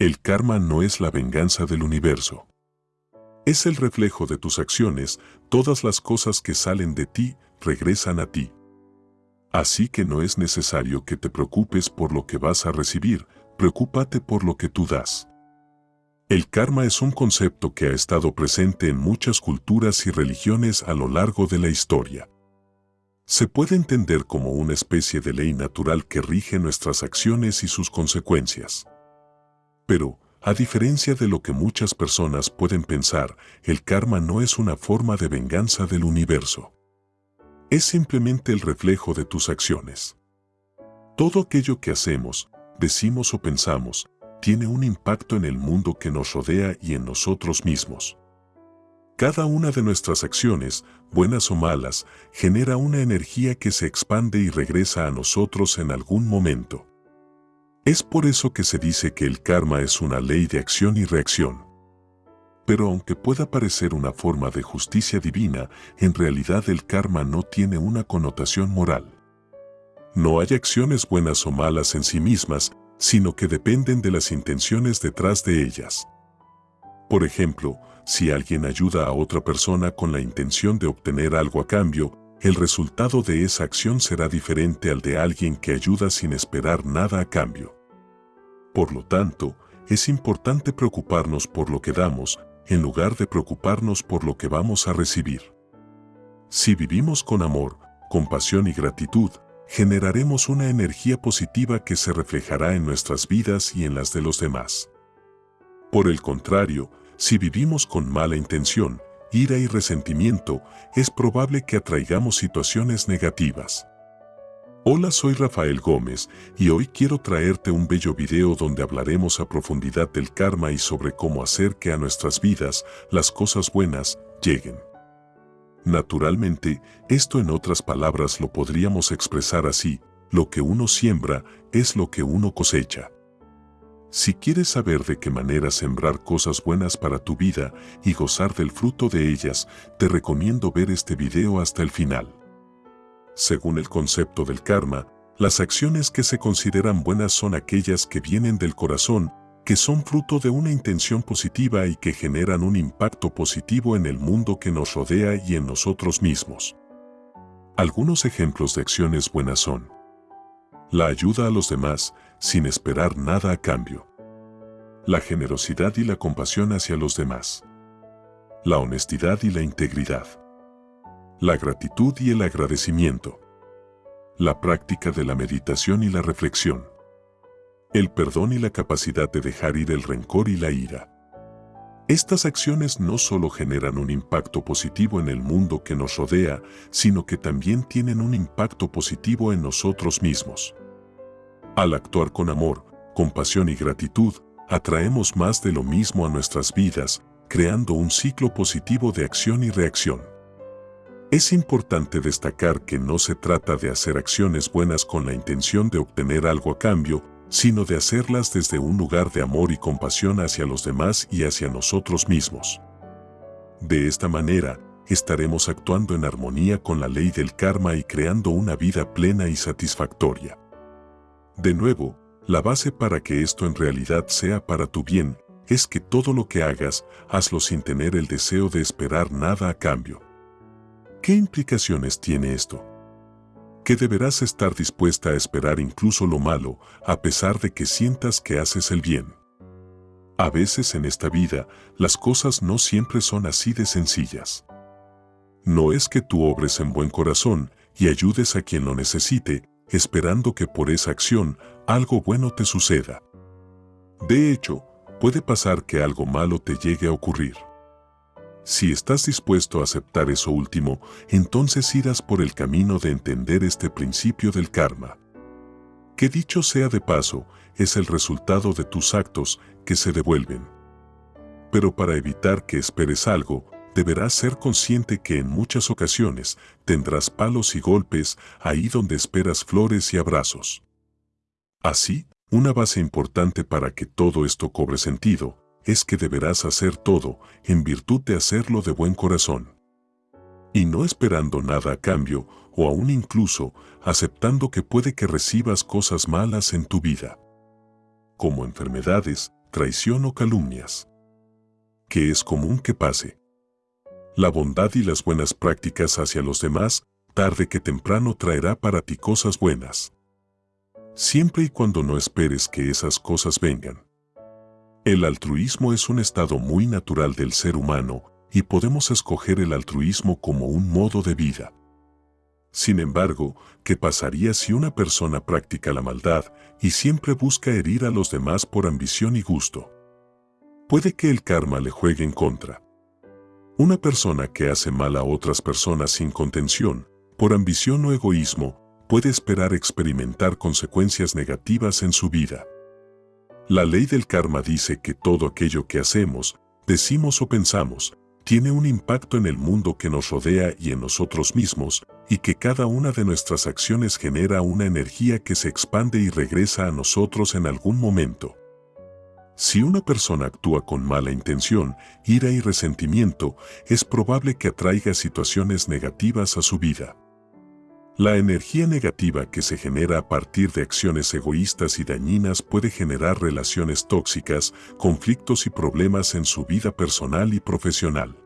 El karma no es la venganza del universo. Es el reflejo de tus acciones, todas las cosas que salen de ti regresan a ti. Así que no es necesario que te preocupes por lo que vas a recibir, preocúpate por lo que tú das. El karma es un concepto que ha estado presente en muchas culturas y religiones a lo largo de la historia. Se puede entender como una especie de ley natural que rige nuestras acciones y sus consecuencias. Pero, a diferencia de lo que muchas personas pueden pensar, el karma no es una forma de venganza del universo. Es simplemente el reflejo de tus acciones. Todo aquello que hacemos, decimos o pensamos, tiene un impacto en el mundo que nos rodea y en nosotros mismos. Cada una de nuestras acciones, buenas o malas, genera una energía que se expande y regresa a nosotros en algún momento. Es por eso que se dice que el karma es una ley de acción y reacción. Pero aunque pueda parecer una forma de justicia divina, en realidad el karma no tiene una connotación moral. No hay acciones buenas o malas en sí mismas, sino que dependen de las intenciones detrás de ellas. Por ejemplo, si alguien ayuda a otra persona con la intención de obtener algo a cambio, el resultado de esa acción será diferente al de alguien que ayuda sin esperar nada a cambio. Por lo tanto, es importante preocuparnos por lo que damos, en lugar de preocuparnos por lo que vamos a recibir. Si vivimos con amor, compasión y gratitud, generaremos una energía positiva que se reflejará en nuestras vidas y en las de los demás. Por el contrario, si vivimos con mala intención, ira y resentimiento, es probable que atraigamos situaciones negativas. Hola soy Rafael Gómez y hoy quiero traerte un bello video donde hablaremos a profundidad del karma y sobre cómo hacer que a nuestras vidas las cosas buenas lleguen. Naturalmente, esto en otras palabras lo podríamos expresar así, lo que uno siembra es lo que uno cosecha. Si quieres saber de qué manera sembrar cosas buenas para tu vida y gozar del fruto de ellas, te recomiendo ver este video hasta el final. Según el concepto del karma, las acciones que se consideran buenas son aquellas que vienen del corazón que son fruto de una intención positiva y que generan un impacto positivo en el mundo que nos rodea y en nosotros mismos. Algunos ejemplos de acciones buenas son la ayuda a los demás sin esperar nada a cambio, la generosidad y la compasión hacia los demás, la honestidad y la integridad, la gratitud y el agradecimiento, la práctica de la meditación y la reflexión, el perdón y la capacidad de dejar ir el rencor y la ira. Estas acciones no solo generan un impacto positivo en el mundo que nos rodea, sino que también tienen un impacto positivo en nosotros mismos. Al actuar con amor, compasión y gratitud, atraemos más de lo mismo a nuestras vidas, creando un ciclo positivo de acción y reacción. Es importante destacar que no se trata de hacer acciones buenas con la intención de obtener algo a cambio, sino de hacerlas desde un lugar de amor y compasión hacia los demás y hacia nosotros mismos. De esta manera, estaremos actuando en armonía con la ley del karma y creando una vida plena y satisfactoria. De nuevo, la base para que esto en realidad sea para tu bien es que todo lo que hagas, hazlo sin tener el deseo de esperar nada a cambio. ¿Qué implicaciones tiene esto? que deberás estar dispuesta a esperar incluso lo malo, a pesar de que sientas que haces el bien. A veces en esta vida, las cosas no siempre son así de sencillas. No es que tú obres en buen corazón y ayudes a quien lo necesite, esperando que por esa acción algo bueno te suceda. De hecho, puede pasar que algo malo te llegue a ocurrir. Si estás dispuesto a aceptar eso último, entonces irás por el camino de entender este principio del karma. Que dicho sea de paso, es el resultado de tus actos que se devuelven. Pero para evitar que esperes algo, deberás ser consciente que en muchas ocasiones tendrás palos y golpes ahí donde esperas flores y abrazos. Así, una base importante para que todo esto cobre sentido es que deberás hacer todo en virtud de hacerlo de buen corazón. Y no esperando nada a cambio o aún incluso aceptando que puede que recibas cosas malas en tu vida. Como enfermedades, traición o calumnias. Que es común que pase. La bondad y las buenas prácticas hacia los demás, tarde que temprano traerá para ti cosas buenas. Siempre y cuando no esperes que esas cosas vengan. El altruismo es un estado muy natural del ser humano y podemos escoger el altruismo como un modo de vida. Sin embargo, ¿qué pasaría si una persona practica la maldad y siempre busca herir a los demás por ambición y gusto? Puede que el karma le juegue en contra. Una persona que hace mal a otras personas sin contención, por ambición o egoísmo, puede esperar experimentar consecuencias negativas en su vida. La ley del karma dice que todo aquello que hacemos, decimos o pensamos, tiene un impacto en el mundo que nos rodea y en nosotros mismos, y que cada una de nuestras acciones genera una energía que se expande y regresa a nosotros en algún momento. Si una persona actúa con mala intención, ira y resentimiento, es probable que atraiga situaciones negativas a su vida. La energía negativa que se genera a partir de acciones egoístas y dañinas puede generar relaciones tóxicas, conflictos y problemas en su vida personal y profesional.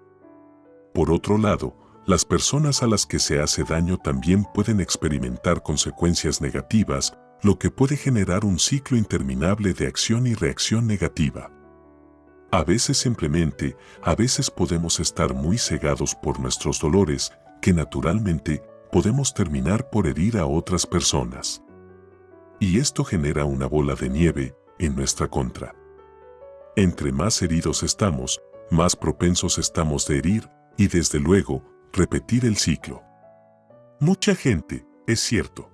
Por otro lado, las personas a las que se hace daño también pueden experimentar consecuencias negativas, lo que puede generar un ciclo interminable de acción y reacción negativa. A veces simplemente, a veces podemos estar muy cegados por nuestros dolores, que naturalmente podemos terminar por herir a otras personas. Y esto genera una bola de nieve en nuestra contra. Entre más heridos estamos, más propensos estamos de herir y desde luego repetir el ciclo. Mucha gente, es cierto.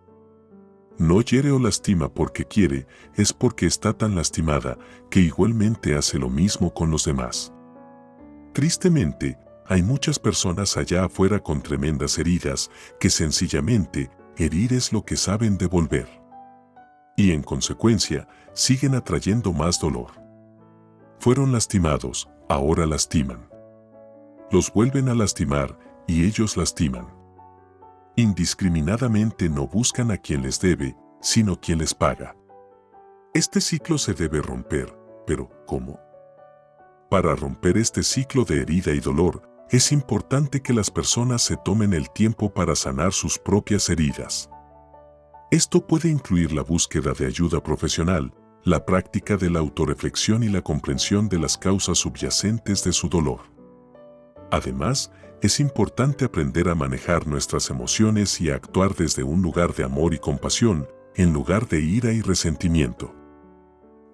No hiere o lastima porque quiere, es porque está tan lastimada que igualmente hace lo mismo con los demás. Tristemente, hay muchas personas allá afuera con tremendas heridas que sencillamente herir es lo que saben devolver. Y en consecuencia, siguen atrayendo más dolor. Fueron lastimados, ahora lastiman los vuelven a lastimar y ellos lastiman. Indiscriminadamente no buscan a quien les debe, sino quien les paga. Este ciclo se debe romper, pero ¿cómo? Para romper este ciclo de herida y dolor, es importante que las personas se tomen el tiempo para sanar sus propias heridas. Esto puede incluir la búsqueda de ayuda profesional, la práctica de la autorreflexión y la comprensión de las causas subyacentes de su dolor. Además, es importante aprender a manejar nuestras emociones y a actuar desde un lugar de amor y compasión, en lugar de ira y resentimiento.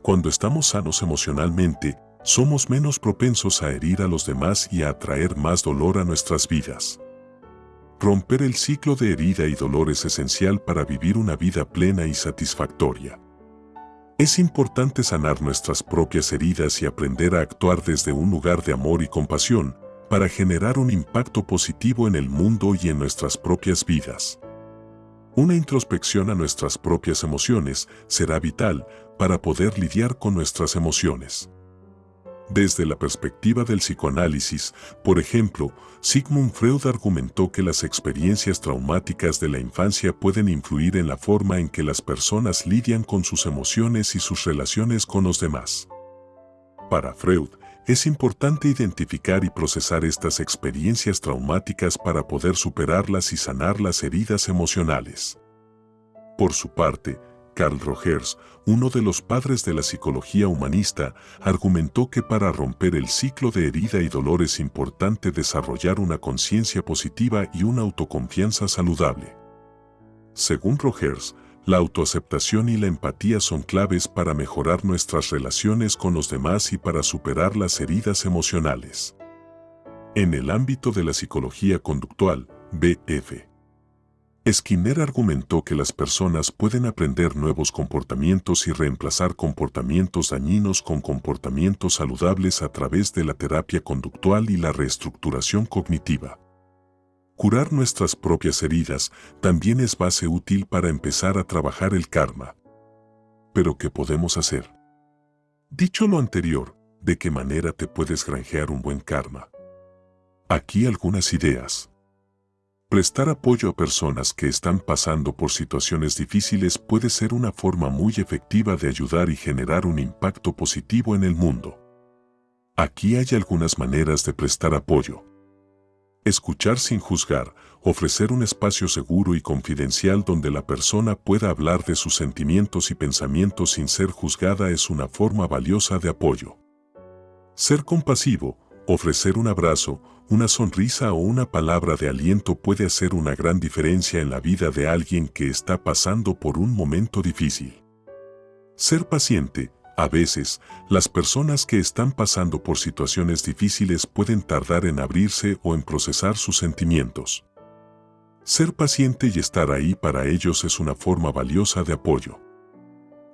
Cuando estamos sanos emocionalmente, somos menos propensos a herir a los demás y a atraer más dolor a nuestras vidas. Romper el ciclo de herida y dolor es esencial para vivir una vida plena y satisfactoria. Es importante sanar nuestras propias heridas y aprender a actuar desde un lugar de amor y compasión, para generar un impacto positivo en el mundo y en nuestras propias vidas. Una introspección a nuestras propias emociones será vital para poder lidiar con nuestras emociones. Desde la perspectiva del psicoanálisis, por ejemplo, Sigmund Freud argumentó que las experiencias traumáticas de la infancia pueden influir en la forma en que las personas lidian con sus emociones y sus relaciones con los demás. Para Freud, es importante identificar y procesar estas experiencias traumáticas para poder superarlas y sanar las heridas emocionales. Por su parte, Carl Rogers, uno de los padres de la psicología humanista, argumentó que para romper el ciclo de herida y dolor es importante desarrollar una conciencia positiva y una autoconfianza saludable. Según Rogers, la autoaceptación y la empatía son claves para mejorar nuestras relaciones con los demás y para superar las heridas emocionales. En el ámbito de la psicología conductual, BF. Skinner argumentó que las personas pueden aprender nuevos comportamientos y reemplazar comportamientos dañinos con comportamientos saludables a través de la terapia conductual y la reestructuración cognitiva. Curar nuestras propias heridas también es base útil para empezar a trabajar el karma. Pero ¿qué podemos hacer? Dicho lo anterior, ¿de qué manera te puedes granjear un buen karma? Aquí algunas ideas. Prestar apoyo a personas que están pasando por situaciones difíciles puede ser una forma muy efectiva de ayudar y generar un impacto positivo en el mundo. Aquí hay algunas maneras de prestar apoyo. Escuchar sin juzgar, ofrecer un espacio seguro y confidencial donde la persona pueda hablar de sus sentimientos y pensamientos sin ser juzgada es una forma valiosa de apoyo. Ser compasivo, ofrecer un abrazo, una sonrisa o una palabra de aliento puede hacer una gran diferencia en la vida de alguien que está pasando por un momento difícil. Ser paciente, a veces, las personas que están pasando por situaciones difíciles pueden tardar en abrirse o en procesar sus sentimientos. Ser paciente y estar ahí para ellos es una forma valiosa de apoyo.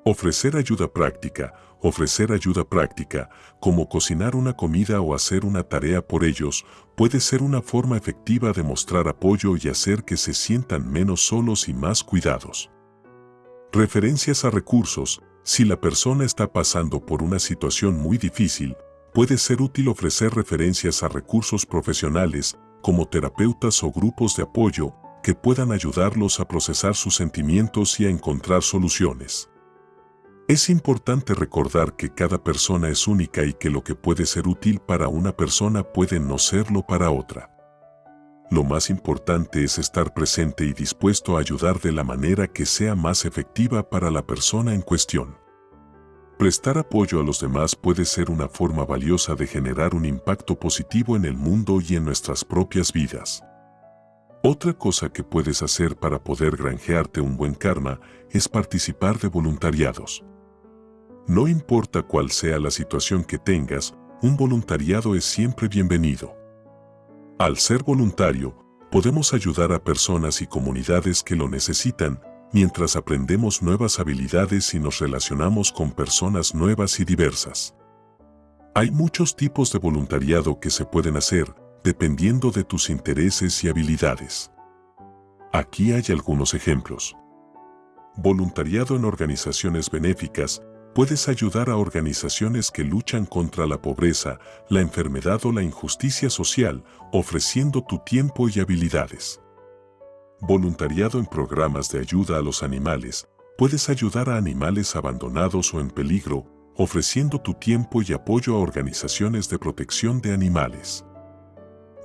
Ofrecer ayuda práctica, ofrecer ayuda práctica, como cocinar una comida o hacer una tarea por ellos, puede ser una forma efectiva de mostrar apoyo y hacer que se sientan menos solos y más cuidados. Referencias a recursos. Si la persona está pasando por una situación muy difícil, puede ser útil ofrecer referencias a recursos profesionales, como terapeutas o grupos de apoyo, que puedan ayudarlos a procesar sus sentimientos y a encontrar soluciones. Es importante recordar que cada persona es única y que lo que puede ser útil para una persona puede no serlo para otra. Lo más importante es estar presente y dispuesto a ayudar de la manera que sea más efectiva para la persona en cuestión. Prestar apoyo a los demás puede ser una forma valiosa de generar un impacto positivo en el mundo y en nuestras propias vidas. Otra cosa que puedes hacer para poder granjearte un buen karma es participar de voluntariados. No importa cuál sea la situación que tengas, un voluntariado es siempre bienvenido. Al ser voluntario, podemos ayudar a personas y comunidades que lo necesitan mientras aprendemos nuevas habilidades y nos relacionamos con personas nuevas y diversas. Hay muchos tipos de voluntariado que se pueden hacer dependiendo de tus intereses y habilidades. Aquí hay algunos ejemplos. Voluntariado en organizaciones benéficas puedes ayudar a organizaciones que luchan contra la pobreza, la enfermedad o la injusticia social, ofreciendo tu tiempo y habilidades. Voluntariado en programas de ayuda a los animales, puedes ayudar a animales abandonados o en peligro, ofreciendo tu tiempo y apoyo a organizaciones de protección de animales.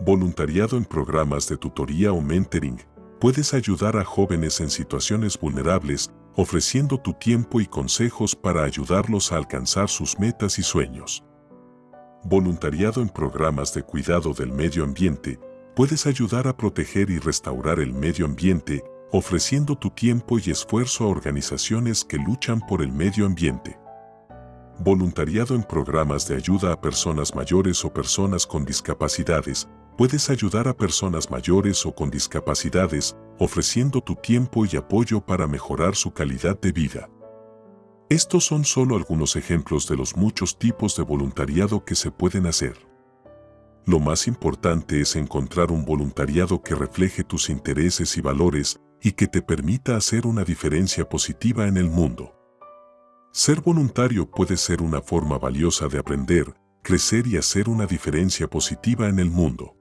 Voluntariado en programas de tutoría o mentoring, puedes ayudar a jóvenes en situaciones vulnerables ofreciendo tu tiempo y consejos para ayudarlos a alcanzar sus metas y sueños. Voluntariado en programas de cuidado del medio ambiente, puedes ayudar a proteger y restaurar el medio ambiente, ofreciendo tu tiempo y esfuerzo a organizaciones que luchan por el medio ambiente. Voluntariado en programas de ayuda a personas mayores o personas con discapacidades, puedes ayudar a personas mayores o con discapacidades, ofreciendo tu tiempo y apoyo para mejorar su calidad de vida. Estos son solo algunos ejemplos de los muchos tipos de voluntariado que se pueden hacer. Lo más importante es encontrar un voluntariado que refleje tus intereses y valores y que te permita hacer una diferencia positiva en el mundo. Ser voluntario puede ser una forma valiosa de aprender, crecer y hacer una diferencia positiva en el mundo.